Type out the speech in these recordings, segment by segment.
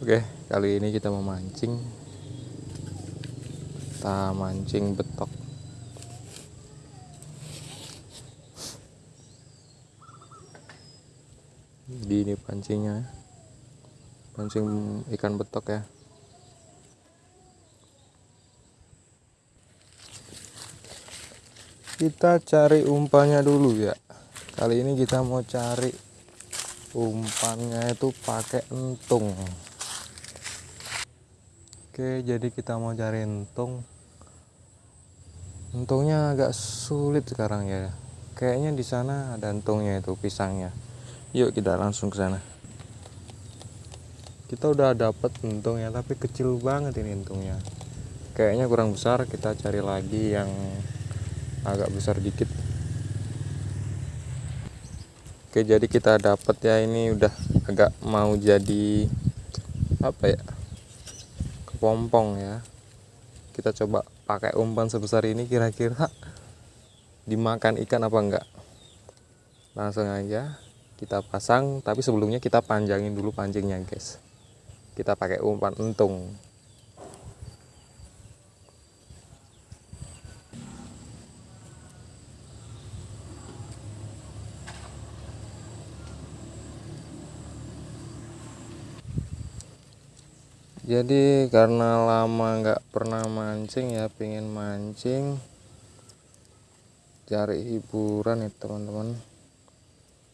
Oke, kali ini kita mau mancing. Kita mancing betok. Jadi ini pancingnya. Pancing ikan betok ya. Kita cari umpannya dulu ya. Kali ini kita mau cari umpannya itu pakai entung. Oke, jadi kita mau cari entung. Entungnya agak sulit sekarang ya. Kayaknya di sana ada entungnya itu pisangnya. Yuk kita langsung ke sana. Kita udah dapet entungnya tapi kecil banget ini entungnya. Kayaknya kurang besar, kita cari lagi yang agak besar dikit. Oke, jadi kita dapat ya ini udah agak mau jadi apa ya? Kepompong ya. Kita coba pakai umpan sebesar ini kira-kira dimakan ikan apa enggak. Langsung aja kita pasang tapi sebelumnya kita panjangin dulu pancingnya guys. Kita pakai umpan entung jadi karena lama nggak pernah mancing ya pengen mancing cari hiburan ya teman-teman.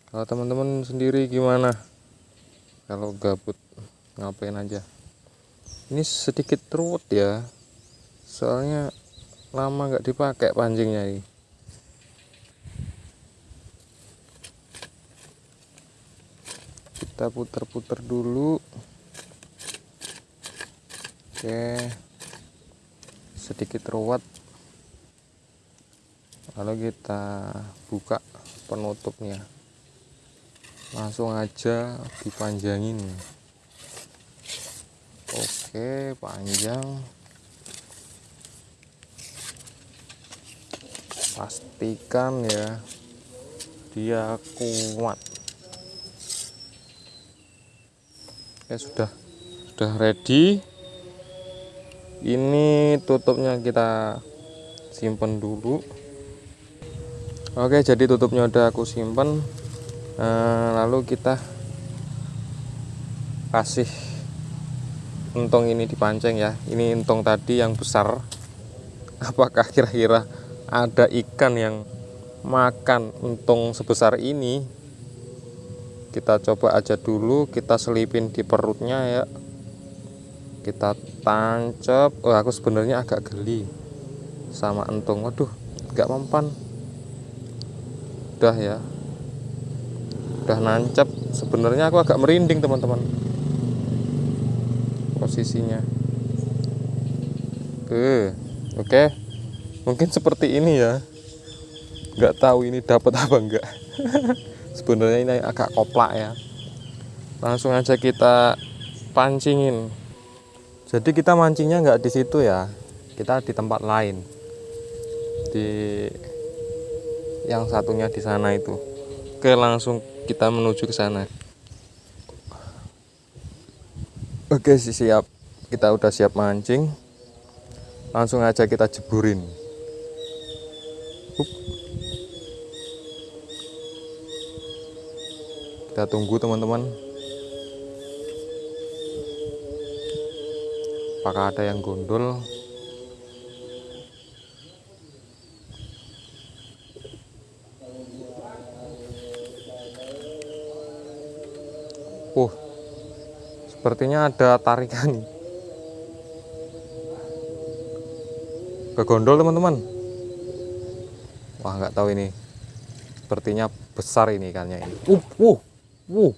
Kalau teman-teman sendiri gimana? Kalau gabut ngapain aja? Ini sedikit ruwet ya soalnya lama nggak dipakai pancingnya ini. Kita putar-putar dulu Oke. Sedikit ruwet. Lalu kita buka penutupnya. Langsung aja dipanjangin. Oke panjang. Pastikan ya dia kuat. Ya sudah. Sudah ready ini tutupnya kita simpen dulu. Oke jadi tutupnya udah aku simpen. Eh, lalu kita kasih entong ini dipancing ya. Ini entong tadi yang besar. Apakah kira-kira ada ikan yang makan entong sebesar ini? Kita coba aja dulu kita selipin di perutnya ya kita tancap oh aku sebenarnya agak geli sama entung. Waduh nggak mempan. Udah ya. Udah nancap sebenarnya aku agak merinding teman-teman posisinya. Oke oke. Mungkin seperti ini ya. Nggak tahu ini dapat apa enggak sebenarnya ini agak koplak ya. Langsung aja kita pancingin jadi kita mancingnya nggak di situ ya. Kita di tempat lain. Di yang satunya di sana itu. Oke langsung kita menuju ke sana. Oke siap. Kita udah siap mancing. Langsung aja kita jeburin. Kita tunggu teman-teman apakah ada yang gondol uh sepertinya ada tarikan. Ke gondol teman-teman. Wah nggak tahu ini. Sepertinya besar ini ikannya ini. Uh uh uh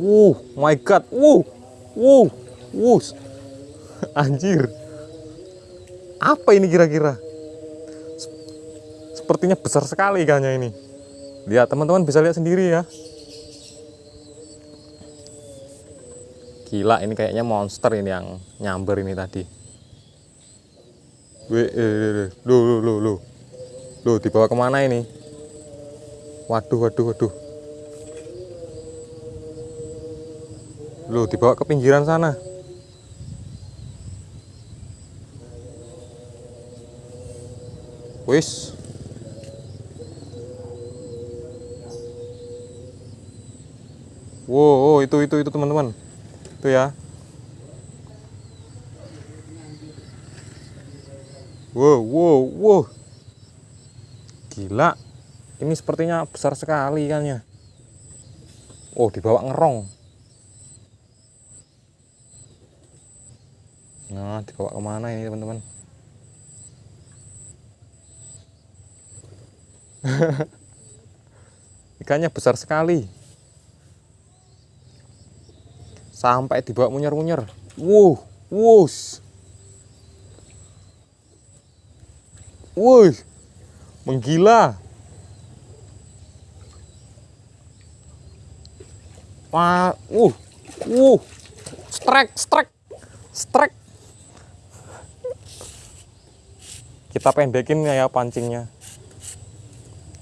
uh my god. Uh uh uh Anjir. Apa ini kira-kira? Sepertinya besar sekali ikannya ini. Lihat teman-teman bisa lihat sendiri ya. Gila ini kayaknya monster ini yang nyamber ini tadi. Wih, eh, lu, lu, lu, lu, lu, dibawa ke mana ini? Waduh, waduh, waduh. Lu dibawa ke pinggiran sana. Wis. Wow, itu itu itu teman-teman. Itu ya. Wow, wow, wow. Gila. Ini sepertinya besar sekali ikannya. Oh, dibawa ngerong. Nah, dibawa ke mana ini teman-teman? Ikannya besar sekali. Sampai dibawa munyer-munyer. Wow, wush. Wuh, menggila. Wah, uh, uh, strike, strike, strike. Kita pendekin ya pancingnya.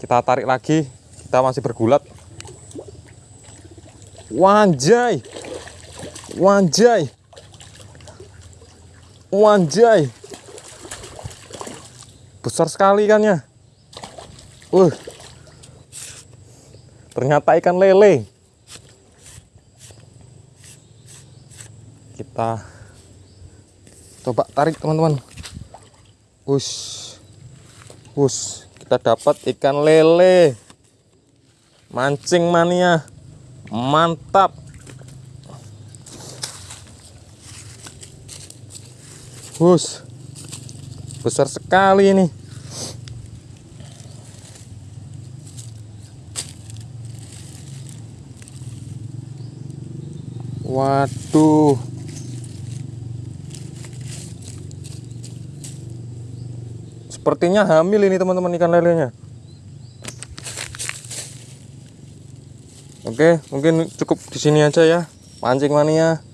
Kita tarik lagi, kita masih bergulat. Wanjay, wanjay, wanjay besar sekali ikannya. Uh. Ternyata ikan lele. Kita coba tarik teman-teman. Us. Us, kita dapat ikan lele. Mancing mania. Mantap. Us besar sekali ini waduh sepertinya hamil ini teman-teman ikan lelenya. Oke mungkin cukup di sini aja ya. Pancing mania.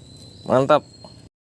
Mantap